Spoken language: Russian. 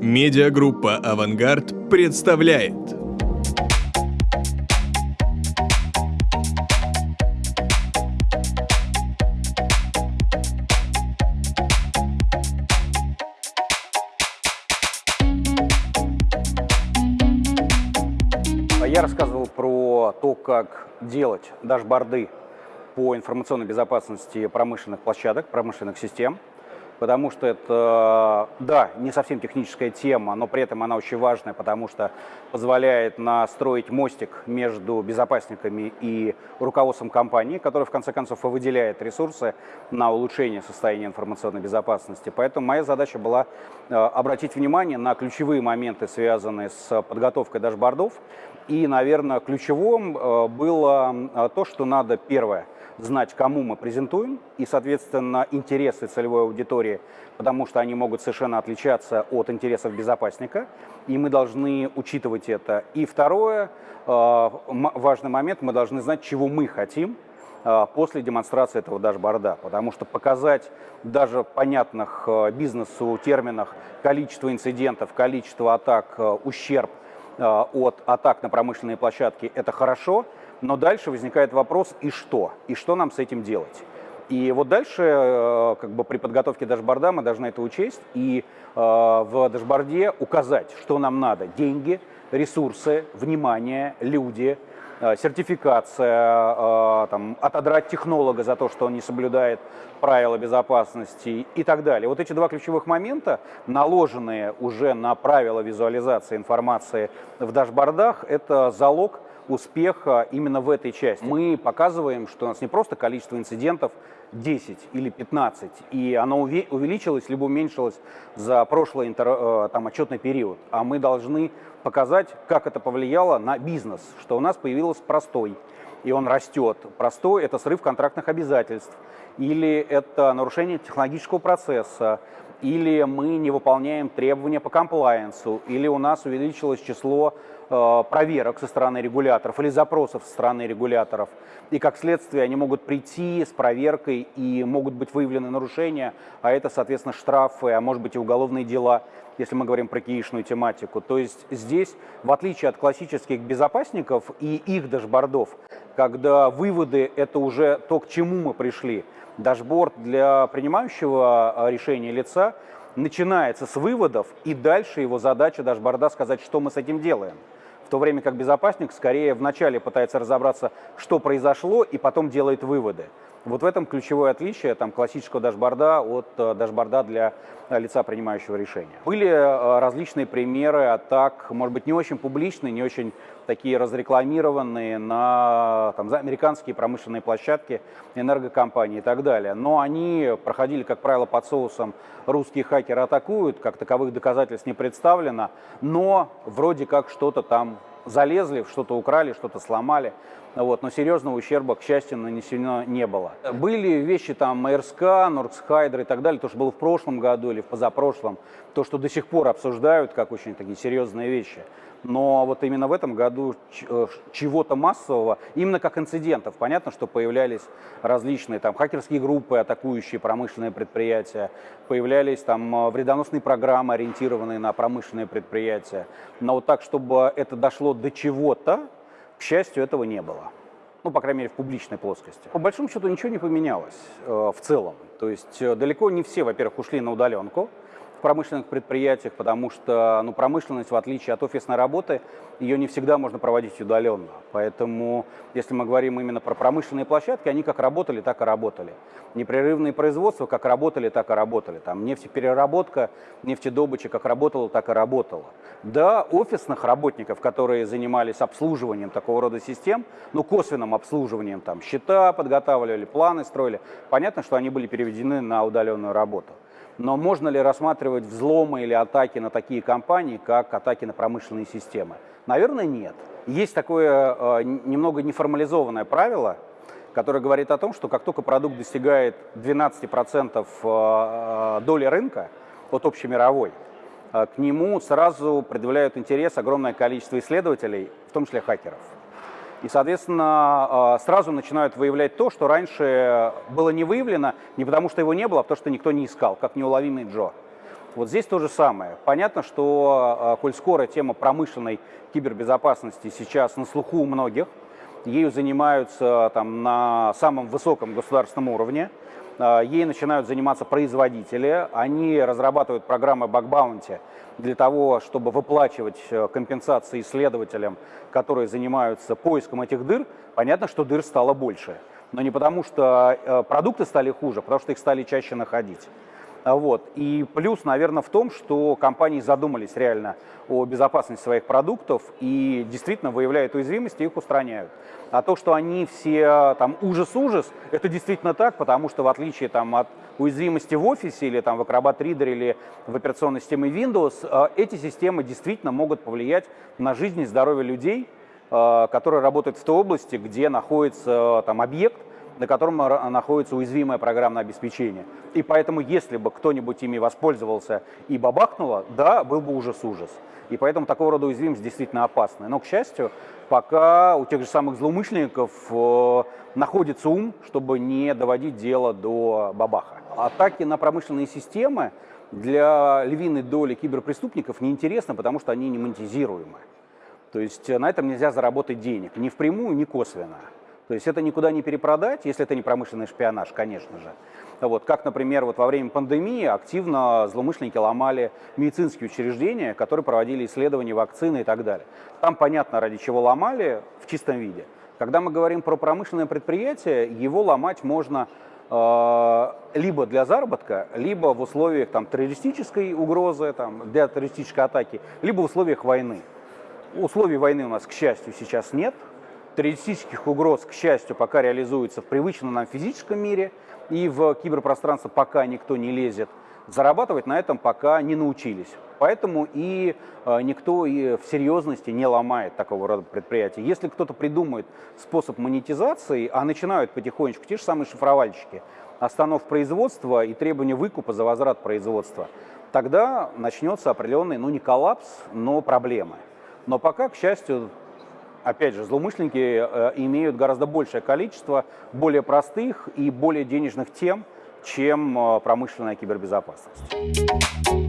Медиагруппа «Авангард» представляет. Я рассказывал про то, как делать дашборды по информационной безопасности промышленных площадок, промышленных систем потому что это, да, не совсем техническая тема, но при этом она очень важная, потому что позволяет настроить мостик между безопасниками и руководством компании, который в конце концов и выделяет ресурсы на улучшение состояния информационной безопасности. Поэтому моя задача была э, обратить внимание на ключевые моменты, связанные с подготовкой дашбордов. И, наверное, ключевым э, было э, то, что надо, первое, знать, кому мы презентуем, и, соответственно, интересы целевой аудитории, потому что они могут совершенно отличаться от интересов безопасника, и мы должны учитывать это. И второе, э, важный момент, мы должны знать, чего мы хотим, после демонстрации этого дашборда, потому что показать даже понятных э, бизнесу терминах количество инцидентов, количество атак, ущерб от атак на промышленные площадки – это хорошо, но дальше возникает вопрос, и что? И что нам с этим делать? И вот дальше, э, как бы при подготовке дашборда мы должны это учесть и э, в дашборде указать, что нам надо. Деньги, ресурсы, внимание, люди, сертификация, там, отодрать технолога за то, что он не соблюдает правила безопасности и так далее. Вот эти два ключевых момента, наложенные уже на правила визуализации информации в дашбордах, это залог успеха именно в этой части. Мы показываем, что у нас не просто количество инцидентов 10 или 15, и оно увеличилось либо уменьшилось за прошлый э, там, отчетный период, а мы должны показать, как это повлияло на бизнес, что у нас появился простой, и он растет. Простой – это срыв контрактных обязательств, или это нарушение технологического процесса, или мы не выполняем требования по комплайенсу, или у нас увеличилось число проверок со стороны регуляторов или запросов со стороны регуляторов. И как следствие они могут прийти с проверкой и могут быть выявлены нарушения, а это, соответственно, штрафы, а может быть и уголовные дела, если мы говорим про киишную тематику. То есть здесь, в отличие от классических безопасников и их дашбордов, когда выводы – это уже то, к чему мы пришли, дашборд для принимающего а, решения лица начинается с выводов, и дальше его задача дашборда сказать, что мы с этим делаем. В то время как безопасник скорее вначале пытается разобраться, что произошло, и потом делает выводы. Вот в этом ключевое отличие там, классического дашборда от э, дашборда для э, лица, принимающего решения. Были э, различные примеры атак, может быть, не очень публичные, не очень такие разрекламированные на там, за американские промышленные площадки, энергокомпании и так далее. Но они проходили, как правило, под соусом «русские хакеры атакуют», как таковых доказательств не представлено, но вроде как что-то там залезли, что-то украли, что-то сломали. Вот, но серьезного ущерба, к счастью, нанесено не было. Были вещи там МРСК, Нордсхайдер и так далее, то, что было в прошлом году или в позапрошлом, то, что до сих пор обсуждают как очень такие серьезные вещи. Но вот именно в этом году э, чего-то массового, именно как инцидентов, понятно, что появлялись различные там хакерские группы, атакующие промышленные предприятия, появлялись там э, вредоносные программы, ориентированные на промышленные предприятия. Но вот так, чтобы это дошло до чего-то, к счастью, этого не было. Ну, по крайней мере, в публичной плоскости. По большому счету ничего не поменялось э, в целом. То есть э, далеко не все, во-первых, ушли на удаленку промышленных предприятиях, потому что ну, промышленность, в отличие от офисной работы, ее не всегда можно проводить удаленно. Поэтому, если мы говорим именно про промышленные площадки, они как работали, так и работали. Непрерывные производства как работали, так и работали. Там нефтепереработка, нефтедобыча как работала, так и работала. Да, офисных работников, которые занимались обслуживанием такого рода систем, ну, косвенным обслуживанием, там, счета подготавливали, планы строили, понятно, что они были переведены на удаленную работу. Но можно ли рассматривать взломы или атаки на такие компании, как атаки на промышленные системы? Наверное, нет. Есть такое э, немного неформализованное правило, которое говорит о том, что как только продукт достигает 12% э, э, доли рынка от общемировой, э, к нему сразу предъявляют интерес огромное количество исследователей, в том числе хакеров. И, соответственно, а, сразу начинают выявлять то, что раньше было не выявлено, не потому что его не было, а потому что никто не искал, как неуловимый Джо. Вот здесь то же самое. Понятно, что, э, коль скоро тема промышленной кибербезопасности сейчас на слуху у многих, ею занимаются там, на самом высоком государственном уровне, ей начинают заниматься производители, они разрабатывают программы бакбаунти для того, чтобы выплачивать э, компенсации исследователям, которые занимаются поиском этих дыр. Понятно, что дыр стало больше, но не потому, что продукты стали хуже, а потому что их стали чаще находить. Вот. И плюс, наверное, в том, что компании задумались реально о безопасности своих продуктов и действительно выявляют уязвимости и их устраняют. А то, что они все там ужас-ужас, это действительно так, потому что в отличие там, от уязвимости в офисе или там, в Acrobat Reader или в операционной системе Windows, э, эти системы действительно могут повлиять на жизнь и здоровье людей, э, которые работают в той области, где находится там, объект, на котором находится уязвимое программное обеспечение. И поэтому, если бы кто-нибудь ими воспользовался и бабахнуло, да, был бы ужас-ужас. И поэтому такого рода уязвимость действительно опасная. Но, к счастью, пока у тех же самых злоумышленников э, находится ум, чтобы не доводить дело до бабаха. Атаки на промышленные системы для львиной доли киберпреступников неинтересны, потому что они не монетизируемы. То есть на этом нельзя заработать денег, ни впрямую, ни косвенно. То есть это никуда не перепродать, если это не промышленный шпионаж, конечно же. Вот, как, например, вот во время пандемии активно злоумышленники ломали медицинские учреждения, которые проводили исследования вакцины и так далее. Там понятно, ради чего ломали в чистом виде. Когда мы говорим про промышленное предприятие, его ломать можно э, либо для заработка, либо в условиях там, террористической угрозы, там, для террористической атаки, либо в условиях войны. Условий войны у нас, к счастью, сейчас нет, террористических угроз, к счастью, пока реализуется в привычном нам физическом мире, и в киберпространство пока никто не лезет. Зарабатывать на этом пока не научились. Поэтому и э, никто и в серьезности не ломает такого рода предприятия. Если кто-то придумает способ монетизации, а начинают потихонечку те же самые шифровальщики, останов производства и требования выкупа за возврат производства, тогда начнется определенный, ну не коллапс, но проблемы. Но пока, к счастью, опять же, злоумышленники э, имеют гораздо большее количество более простых и более денежных тем, чем э, промышленная кибербезопасность.